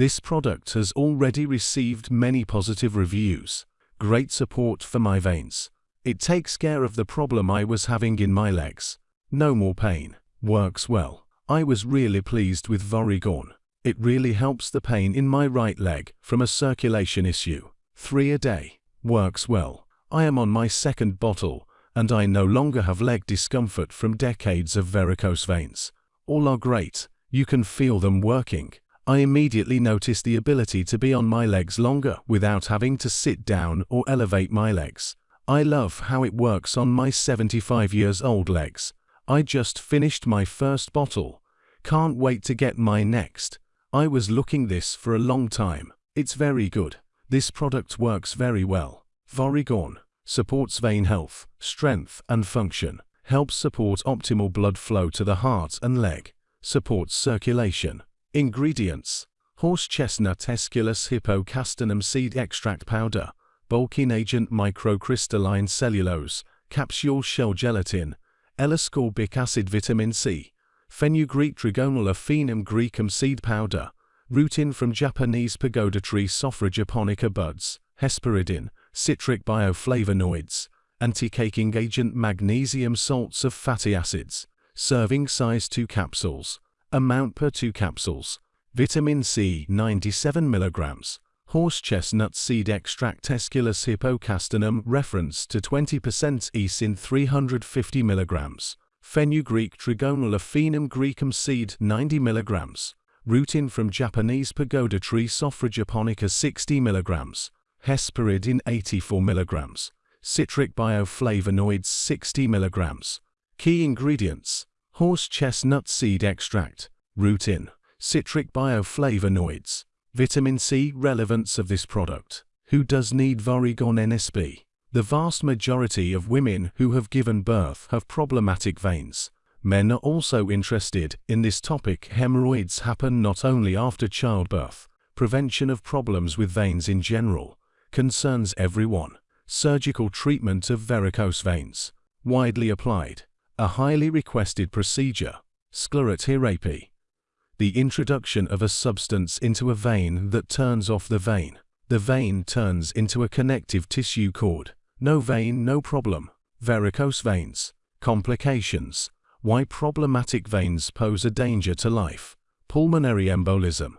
This product has already received many positive reviews. Great support for my veins. It takes care of the problem I was having in my legs. No more pain. Works well. I was really pleased with Varigon. It really helps the pain in my right leg from a circulation issue. 3 a day. Works well. I am on my second bottle, and I no longer have leg discomfort from decades of varicose veins. All are great. You can feel them working. I immediately noticed the ability to be on my legs longer without having to sit down or elevate my legs. I love how it works on my 75 years old legs. I just finished my first bottle. Can't wait to get my next. I was looking this for a long time. It's very good. This product works very well. Varigon supports vein health, strength and function, helps support optimal blood flow to the heart and leg, supports circulation. Ingredients Horse chestnut Aesculus hippocastanum seed extract powder, bulking agent microcrystalline cellulose, capsule shell gelatin, L-ascorbic acid vitamin C, fenugreek Trigonella foenum graecum seed powder, rutin from Japanese pagoda tree Sophora japonica buds, hesperidin, citric bioflavonoids, anti-caking agent magnesium salts of fatty acids, serving size 2 capsules, amount per 2 capsules, vitamin C 97 milligrams, horse chestnut seed extract Aesculus hippocastanum reference to 20% escin 350 milligrams, fenugreek Trigonella foenum graecum seed 90 milligrams, rutin from Japanese pagoda tree Sophora japonica 60 milligrams, hesperidin 84 milligrams, citric bioflavonoids 60 milligrams. Key ingredients horse chestnut seed extract, rutin, citric bioflavonoids, vitamin C relevance of this product. Who does need Varigon NSP? The vast majority of women who have given birth have problematic veins. Men are also interested in this topic. Hemorrhoids happen not only after childbirth. Prevention of problems with veins in general concerns everyone. Surgical treatment of varicose veins. Widely applied. A highly requested procedure, sclerotherapy. The introduction of a substance into a vein that turns off the vein. The vein turns into a connective tissue cord. No vein, no problem. Varicose veins. Complications. Why problematic veins pose a danger to life. Pulmonary embolism.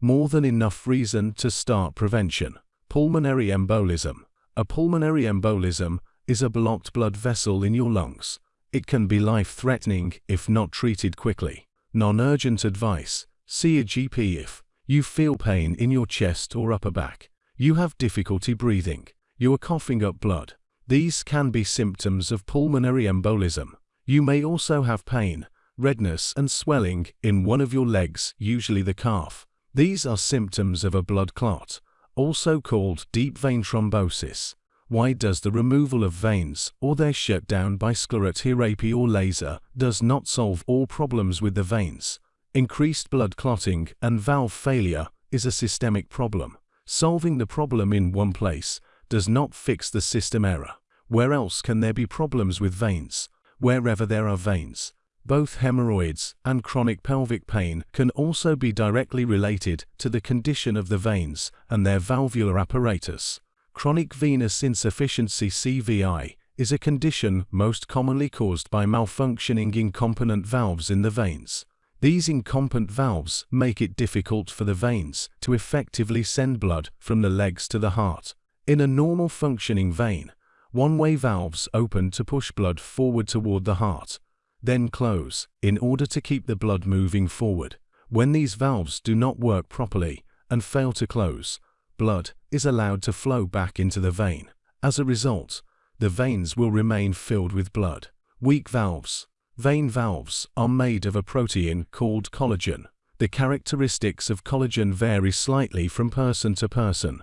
More than enough reason to start prevention. Pulmonary embolism. A pulmonary embolism is a blocked blood vessel in your lungs. It can be life-threatening if not treated quickly. Non-urgent advice. See a GP if you feel pain in your chest or upper back. You have difficulty breathing. You are coughing up blood. These can be symptoms of pulmonary embolism. You may also have pain, redness and swelling in one of your legs, usually the calf. These are symptoms of a blood clot, also called deep vein thrombosis. Why does the removal of veins or their shutdown by sclerotherapy or laser does not solve all problems with the veins? Increased blood clotting and valve failure is a systemic problem. Solving the problem in one place does not fix the system error. Where else can there be problems with veins? Wherever there are veins. Both hemorrhoids and chronic pelvic pain can also be directly related to the condition of the veins and their valvular apparatus. Chronic venous insufficiency CVI is a condition most commonly caused by malfunctioning incompetent valves in the veins. These incompetent valves make it difficult for the veins to effectively send blood from the legs to the heart. In a normal functioning vein, one-way valves open to push blood forward toward the heart, then close in order to keep the blood moving forward. When these valves do not work properly and fail to close, blood is allowed to flow back into the vein. As a result, the veins will remain filled with blood. Weak valves. Vein valves are made of a protein called collagen. The characteristics of collagen vary slightly from person to person,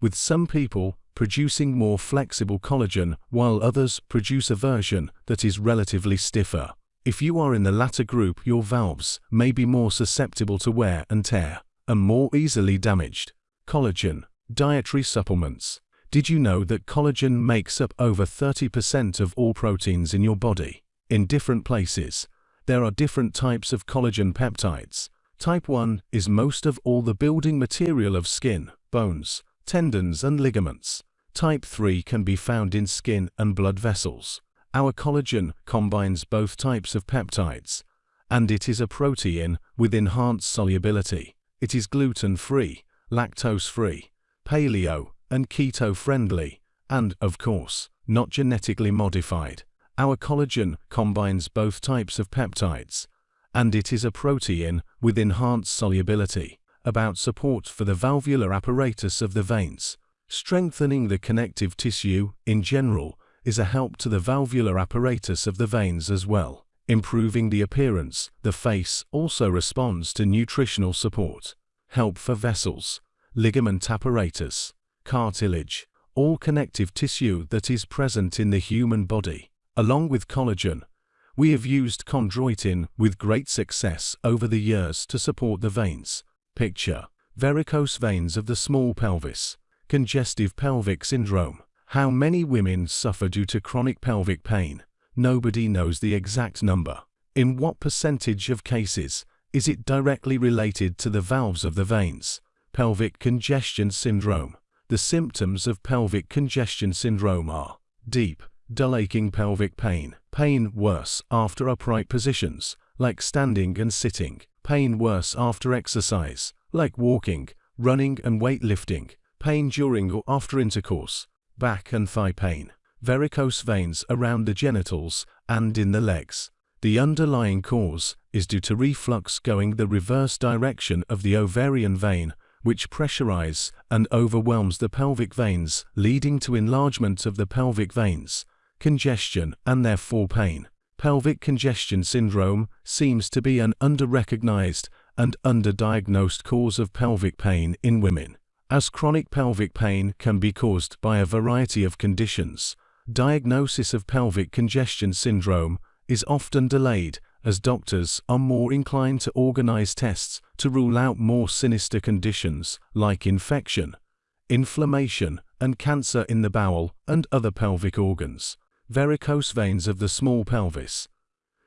with some people producing more flexible collagen while others produce a version that is relatively stiffer. If you are in the latter group, your valves may be more susceptible to wear and tear and more easily damaged. Collagen. Dietary supplements. Did you know that collagen makes up over 30% of all proteins in your body? In different places, there are different types of collagen peptides. Type 1 is most of all the building material of skin, bones, tendons and ligaments. Type 3 can be found in skin and blood vessels. Our collagen combines both types of peptides, and it is a protein with enhanced solubility. It is gluten-free, lactose-free, paleo and keto-friendly, and, of course, not genetically modified. Our collagen combines both types of peptides, and it is a protein with enhanced solubility, about support for the valvular apparatus of the veins. Strengthening the connective tissue, in general, is a help to the valvular apparatus of the veins as well. Improving the appearance, the face also responds to nutritional support. Help for vessels, ligament apparatus, cartilage, all connective tissue that is present in the human body. Along with collagen, we have used chondroitin with great success over the years to support the veins. Picture. Varicose veins of the small pelvis. Congestive pelvic syndrome. How many women suffer due to chronic pelvic pain? Nobody knows the exact number. In what percentage of cases is it directly related to the valves of the veins? Pelvic congestion syndrome. The symptoms of pelvic congestion syndrome are deep, dull aching pelvic pain, pain worse after upright positions, like standing and sitting, pain worse after exercise, like walking, running and weightlifting, pain during or after intercourse, back and thigh pain, varicose veins around the genitals and in the legs. The underlying cause is due to reflux going the reverse direction of the ovarian vein which pressurize and overwhelms the pelvic veins leading to enlargement of the pelvic veins, congestion and therefore pain. Pelvic congestion syndrome seems to be an under-recognized and underdiagnosed cause of pelvic pain in women. As chronic pelvic pain can be caused by a variety of conditions, diagnosis of pelvic congestion syndrome is often delayed as doctors are more inclined to organize tests to rule out more sinister conditions like infection, inflammation, and cancer in the bowel and other pelvic organs, varicose veins of the small pelvis,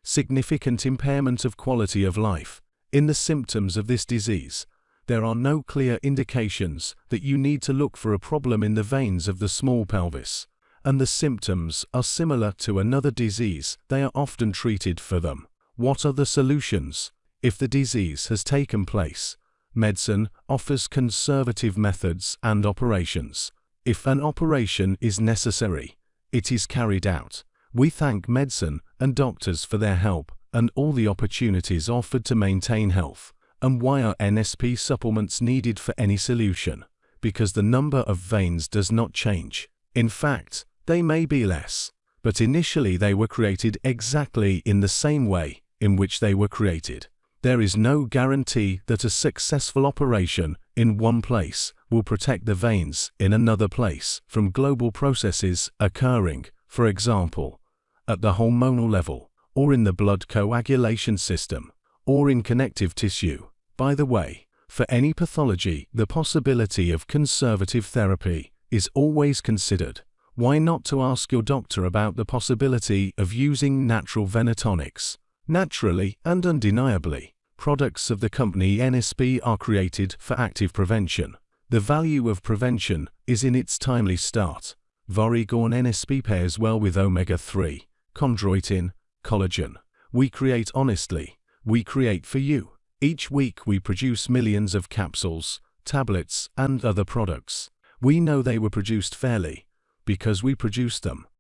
significant impairment of quality of life. In the symptoms of this disease, there are no clear indications that you need to look for a problem in the veins of the small pelvis, and the symptoms are similar to another disease, they are often treated for them. What are the solutions? If the disease has taken place, medicine offers conservative methods and operations. If an operation is necessary, it is carried out. We thank medicine and doctors for their help and all the opportunities offered to maintain health. And why are NSP supplements needed for any solution? Because the number of veins does not change. In fact, they may be less, but initially they were created exactly in the same way in which they were created. There is no guarantee that a successful operation in one place will protect the veins in another place from global processes occurring, for example, at the hormonal level, or in the blood coagulation system, or in connective tissue. By the way, for any pathology, the possibility of conservative therapy is always considered. Why not to ask your doctor about the possibility of using natural venotonics? Naturally and undeniably, products of the company NSP are created for active prevention. The value of prevention is in its timely start. Varigon NSP pairs well with omega-3, chondroitin, collagen. We create honestly. We create for you. Each week we produce millions of capsules, tablets, and other products. We know they were produced fairly because we produce them.